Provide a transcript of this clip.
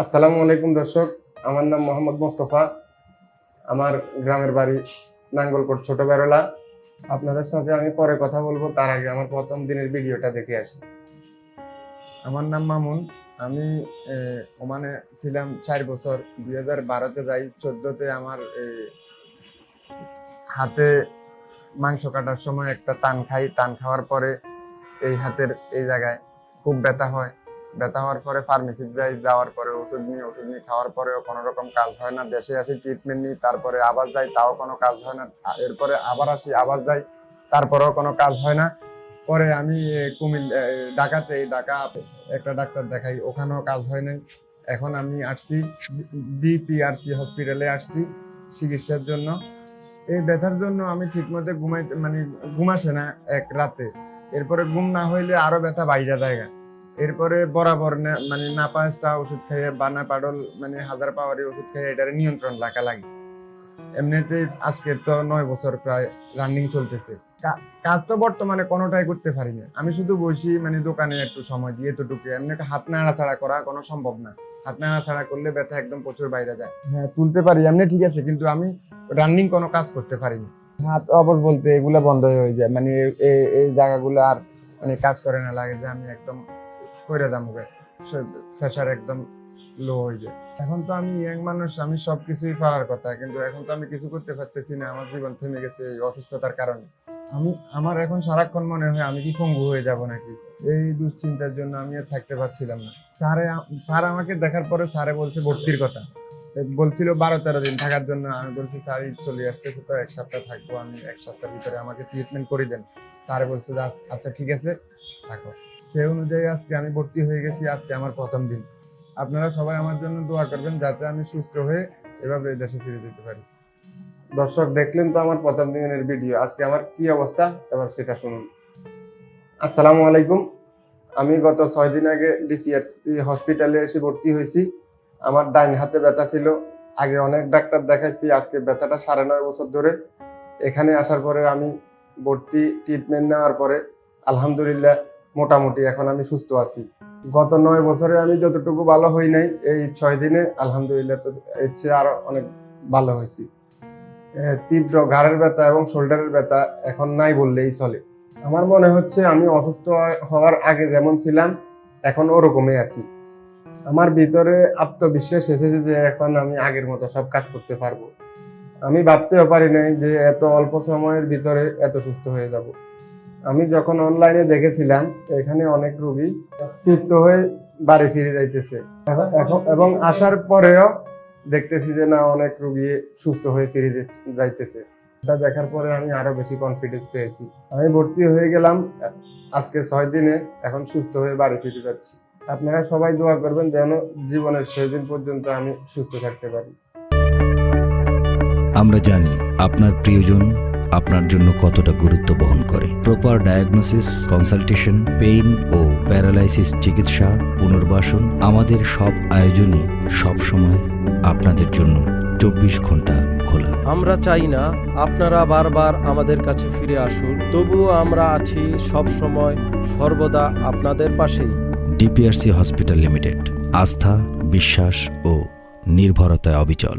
আসসালামু আলাইকুম দর্শক, আমার নাম মোহাম্মদ মোস্তফা। আমার গ্রামের বাড়ি নাঙ্গলকোট ছোট বেরোলা আপনাদের সাথে আমি পরে কথা বলব, তার আগে আমার প্রথম দিনের ভিডিওটা দেখে আসি। আমার নাম মামুন, আমি ওমানে ছিলাম চার বছর। দুই হাজার বারোতে যাই, চোদ্দতে আমার হাতে মাংস কাটার সময় একটা টান খাই। টান খাওয়ার পরে এই হাতের এই জায়গায় খুব ব্যথা হয়। ব্যথা হওয়ার পরে ফার্মেসি যাওয়ার পরে ওষুধ নিই ওষুধ নিই খাওয়ার পরেও কোনো রকম কাজ হয় না। দেশে আসি ট্রিটমেন্ট নিই তারপরে আবার যাই তাও কোনো কাজ হয় না। এরপরে আবার আসি আবার যাই তারপরেও কোনো কাজ হয় না। পরে আমি কুমিল এ, ঢাকাতে ঢাকা একটা ডাক্তার দেখাই ওখানেও কাজ হয় নাই। এখন আমি আসছি ডিপিআরসি হসপিটালে আসছি চিকিৎসার জন্য। এই ব্যথার জন্য আমি ঠিকমতো ঘুমাইতে মানে ঘুমাসে না এক রাতে। এরপরে ঘুম না হইলে আরও ব্যথা বাইরে জায়গা এরপরে বরাবর মানে নাপাসটা ওষুধ খেয়ে বানা পাডল মানে হাজার পাওয়ারি ওষুধ খেয়ে এটার নিয়ন্ত্রণ রাখা লাগে। এমনিতে আজকের তো নয় বছর প্রায় রানিং চলতেছে। কাজ তো বর্তমানে কোনোটাই করতে পারি না। আমি শুধু বসি মানে দোকানে একটু সময় দিয়ে এতটুকু। এমনি একটা হাত নাড়াচাড়া করা কোনো সম্ভব না। হাত নাড়াচাড়া করলে ব্যথা একদম প্রচুর বাইরে যায়। হ্যাঁ তুলতে পারি, এমনি ঠিক আছে, কিন্তু আমি রানিং কোনো কাজ করতে পারি না। হাত অবশ বলতে এগুলো বন্ধ হয়ে যায়। মানে এই জায়গাগুলো আর মানে কাজ করে না লাগে যে আমি একদম সরে দাম প্রেশার একদম লো হয়ে যায়। এখন তো আমি ইয়াং মানুষ, আমি সবকিছুই পারার কথা, কিন্তু এখন তো আমি কিছু করতে পারতেছি না, আমার জীবন থেমে গেছে এই অসুস্থতার কারণে। আমি, আমার এখন সারাক্ষণ মনে হয় আমি কি পঙ্গু হয়ে যাব নাকি? এই দুশ্চিন্তার জন্য আমি আর থাকতে পারছিলাম না। স্যারে, স্যার আমাকে দেখার পরে স্যারে বলছে ভর্তির কথা। বলছিল বারো তেরো দিন থাকার জন্য। আমি বলছি, স্যার চলে আসতেছে তো, এক সপ্তাহ থাকব। আমি এক সপ্তাহের ভিতরে আমাকে ট্রিটমেন্ট করে দেন। স্যারে বলছে আচ্ছা ঠিক আছে, থাকো। সেই অনুযায়ী আজকে আমি ভর্তি হয়ে গেছি, আজকে আমার প্রথম দিন। আপনারা সবাই আমার জন্য দোয়া করবেন যাতে আমি সুস্থ হয়ে এভাবে দেশে ফিরে যেতে পারি। দর্শক, দেখলেন তো আমার প্রথম দিনের ভিডিও। আজকে আমার কি অবস্থা? এবার সেটা শুনুন। আসসালামু আলাইকুম। আমি গত ছয় দিন আগে ডিপিআরসি হসপিটালে এসে ভর্তি হয়েছি। আমার ডাইন হাতে ব্যথা ছিল। আগে অনেক ডাক্তার দেখাইছি, আজকে ব্যথাটা সাড়ে নয় বছর ধরে। এখানে আসার পরে আমি ভর্তি ট্রিটমেন্ট নেওয়ার পরে, আলহামদুলিল্লাহ মোটামুটি, এখন আমি সুস্থ আছি। গত নয় বছরে আমি যতটুকু ভালো হই নাই, এই ছয় দিনে আলহামদুলিল্লাহ তো এর চেয়ে আরও অনেক ভালো হয়েছি। তীব্র ঘাড়ের ব্যথা এবং শোল্ডারের ব্যথা এখন নাই বললেই চলে। আমার মনে হচ্ছে আমি অসুস্থ হওয়ার আগে যেমন ছিলাম, এখন ওরকমই আছি। আমার ভিতরে আত্মবিশ্বাস এসেছে যে এখন আমি আগের মতো সব কাজ করতে পারব। আমি ভাবতেও পারি নাই যে এত অল্প সময়ের ভিতরে এত সুস্থ হয়ে যাব। আমি যখন অনলাইনে দেখেছিলাম, এখানে অনেক রুগী সুস্থ হয়ে বাড়ি ফিরে যাইতেছে। এখন- এবং আসার পরেও দেখতেছি যে না, অনেক রুগী সুস্থ হয়ে ফিরে যাইতেছে। এটা দেখার পরে আমি আরও বেশি কনফিডেন্স পেয়েছি। আমি ভর্তি হয়ে গেলাম, আজকে ছয় দিনে, এখন সুস্থ হয়ে বাড়ি ফিরে যাচ্ছি। আপনারা সবাই দোয়া করবেন যেন জীবনের শেষ দিন পর্যন্ত আমি সুস্থ থাকতে পারি। আমরা জানি আপনার প্রিয়জন আপনার জন্য কতটা গুরুত্ব বহন করে। প্রপার ডায়াগনোসিস কনসালটেশন পেইন ও প্যারালাইসিস চিকিৎসা পুনর্বাসন আমাদের সব আয়োজনই সব সময় আপনাদের জন্য চব্বিশ ঘণ্টা খোলা। আমরা চাই না আপনারা বারবার আমাদের কাছে ফিরে আসুন তবুও আমরা আছি সব সময় সর্বদা আপনাদের পাশেই। ডিপিআরসি হসপিটাল লিমিটেড আস্থা বিশ্বাস ও নির্ভরতায় অবিচল।